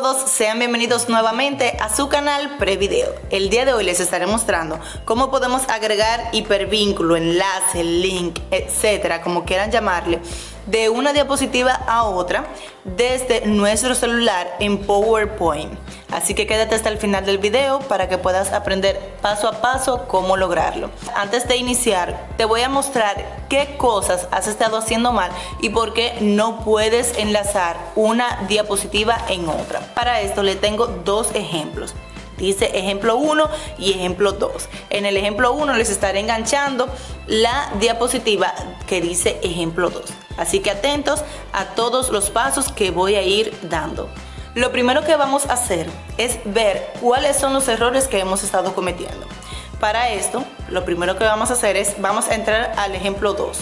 todos, sean bienvenidos nuevamente a su canal Prevideo. El día de hoy les estaré mostrando cómo podemos agregar hipervínculo, enlace, link, etcétera, como quieran llamarle, de una diapositiva a otra desde nuestro celular en PowerPoint. Así que quédate hasta el final del video para que puedas aprender paso a paso cómo lograrlo. Antes de iniciar, te voy a mostrar qué cosas has estado haciendo mal y por qué no puedes enlazar una diapositiva en otra. Para esto le tengo dos ejemplos. Dice ejemplo 1 y ejemplo 2. En el ejemplo 1 les estaré enganchando la diapositiva que dice ejemplo 2. Así que atentos a todos los pasos que voy a ir dando. Lo primero que vamos a hacer es ver cuáles son los errores que hemos estado cometiendo. Para esto, lo primero que vamos a hacer es, vamos a entrar al ejemplo 2,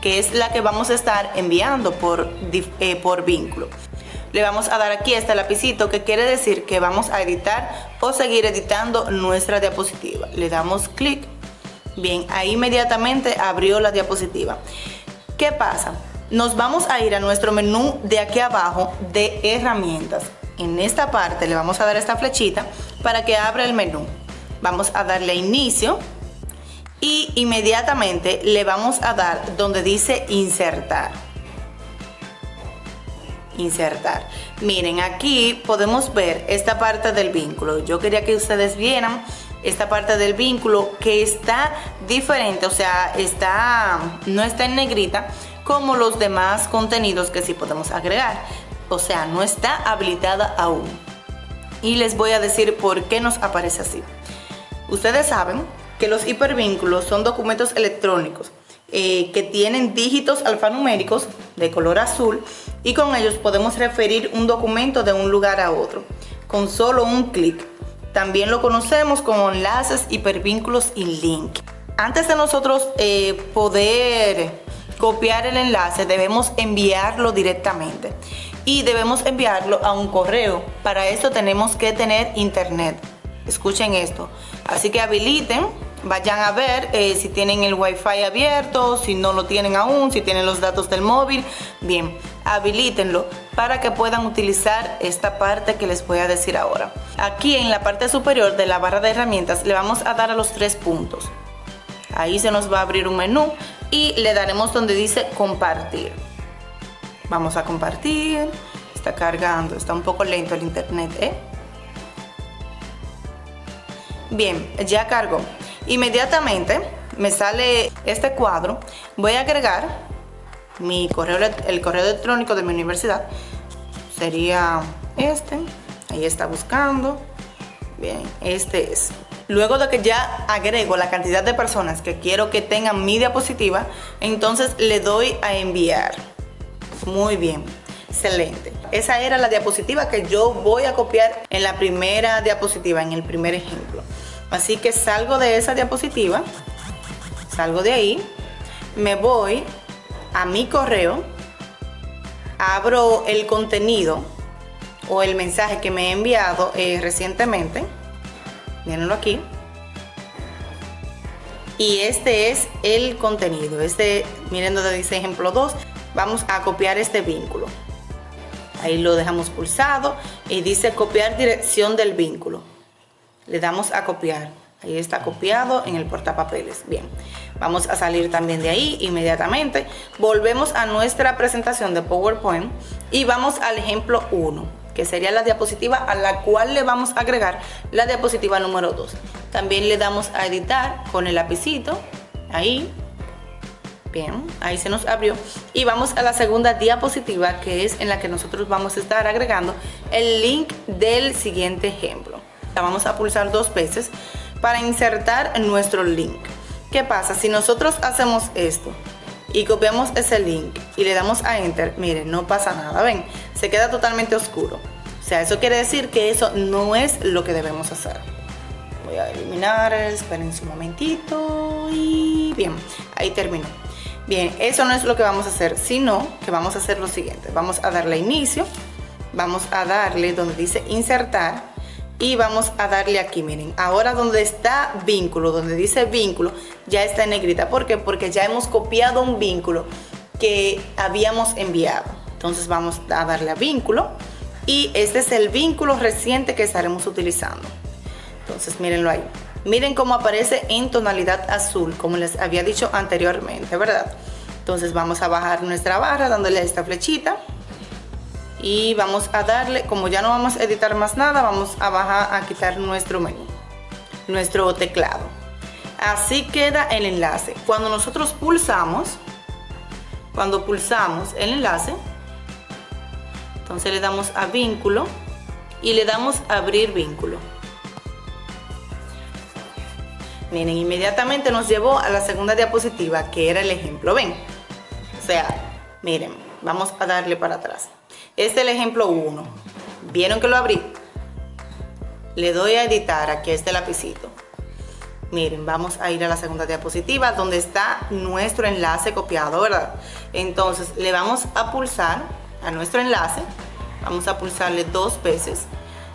que es la que vamos a estar enviando por, eh, por vínculo le vamos a dar aquí este lapicito que quiere decir que vamos a editar o seguir editando nuestra diapositiva. Le damos clic. Bien, ahí inmediatamente abrió la diapositiva. ¿Qué pasa? Nos vamos a ir a nuestro menú de aquí abajo de herramientas. En esta parte le vamos a dar esta flechita para que abra el menú. Vamos a darle inicio y inmediatamente le vamos a dar donde dice insertar insertar. Miren, aquí podemos ver esta parte del vínculo. Yo quería que ustedes vieran esta parte del vínculo que está diferente, o sea, está no está en negrita como los demás contenidos que sí podemos agregar. O sea, no está habilitada aún. Y les voy a decir por qué nos aparece así. Ustedes saben que los hipervínculos son documentos electrónicos eh, que tienen dígitos alfanuméricos de color azul y con ellos podemos referir un documento de un lugar a otro con solo un clic. También lo conocemos como enlaces, hipervínculos y link. Antes de nosotros eh, poder copiar el enlace debemos enviarlo directamente y debemos enviarlo a un correo. Para eso tenemos que tener internet. Escuchen esto. Así que habiliten vayan a ver eh, si tienen el wifi abierto, si no lo tienen aún, si tienen los datos del móvil, bien, habilítenlo para que puedan utilizar esta parte que les voy a decir ahora. Aquí en la parte superior de la barra de herramientas le vamos a dar a los tres puntos. Ahí se nos va a abrir un menú y le daremos donde dice compartir. Vamos a compartir, está cargando, está un poco lento el internet, ¿eh? Bien, ya cargó. Inmediatamente me sale este cuadro. Voy a agregar mi correo, el correo electrónico de mi universidad. Sería este. Ahí está buscando. Bien, este es. Luego de que ya agrego la cantidad de personas que quiero que tengan mi diapositiva, entonces le doy a enviar. Muy bien, excelente. Esa era la diapositiva que yo voy a copiar en la primera diapositiva, en el primer ejemplo. Así que salgo de esa diapositiva, salgo de ahí, me voy a mi correo, abro el contenido o el mensaje que me he enviado eh, recientemente, mírenlo aquí, y este es el contenido, este, miren donde dice ejemplo 2, vamos a copiar este vínculo. Ahí lo dejamos pulsado y dice copiar dirección del vínculo. Le damos a copiar. Ahí está copiado en el portapapeles. Bien vamos a salir también de ahí inmediatamente volvemos a nuestra presentación de powerpoint y vamos al ejemplo 1 que sería la diapositiva a la cual le vamos a agregar la diapositiva número 2 también le damos a editar con el lapicito ahí Bien, ahí se nos abrió. Y vamos a la segunda diapositiva que es en la que nosotros vamos a estar agregando el link del siguiente ejemplo. La vamos a pulsar dos veces para insertar nuestro link. ¿Qué pasa? Si nosotros hacemos esto y copiamos ese link y le damos a enter, miren, no pasa nada, ven, se queda totalmente oscuro. O sea, eso quiere decir que eso no es lo que debemos hacer. Voy a eliminar, esperen un momentito y bien, ahí terminó. Bien, eso no es lo que vamos a hacer, sino que vamos a hacer lo siguiente. Vamos a darle inicio, vamos a darle donde dice insertar y vamos a darle aquí, miren, ahora donde está vínculo, donde dice vínculo, ya está en negrita. ¿Por qué? Porque ya hemos copiado un vínculo que habíamos enviado. Entonces vamos a darle a vínculo, y este es el vínculo reciente que estaremos utilizando. Entonces mírenlo ahí. Miren cómo aparece en tonalidad azul, como les había dicho anteriormente, ¿verdad? Entonces vamos a bajar nuestra barra dándole a esta flechita y vamos a darle, como ya no vamos a editar más nada, vamos a bajar a quitar nuestro menú, nuestro teclado. Así queda el enlace. Cuando nosotros pulsamos, cuando pulsamos el enlace, entonces le damos a vínculo y le damos a abrir vínculo. Miren, inmediatamente nos llevó a la segunda diapositiva, que era el ejemplo. ¿Ven? O sea, miren, vamos a darle para atrás. Este es el ejemplo 1. ¿Vieron que lo abrí? Le doy a editar aquí este lapicito. Miren, vamos a ir a la segunda diapositiva donde está nuestro enlace copiado, ¿verdad? Entonces le vamos a pulsar a nuestro enlace. Vamos a pulsarle dos veces.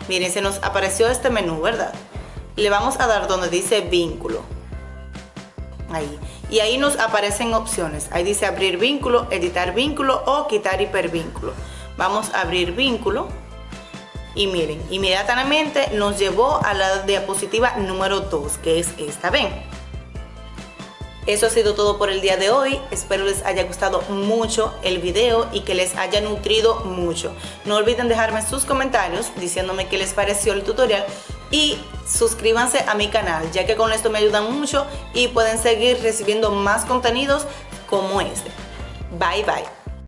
Miren, se nos apareció este menú, ¿verdad? le vamos a dar donde dice vínculo. Ahí. Y ahí nos aparecen opciones. Ahí dice abrir vínculo, editar vínculo o quitar hipervínculo. Vamos a abrir vínculo. Y miren, inmediatamente nos llevó a la diapositiva número 2, que es esta. Ven. Eso ha sido todo por el día de hoy. Espero les haya gustado mucho el video y que les haya nutrido mucho. No olviden dejarme sus comentarios diciéndome qué les pareció el tutorial y suscríbanse a mi canal ya que con esto me ayudan mucho y pueden seguir recibiendo más contenidos como este. Bye bye.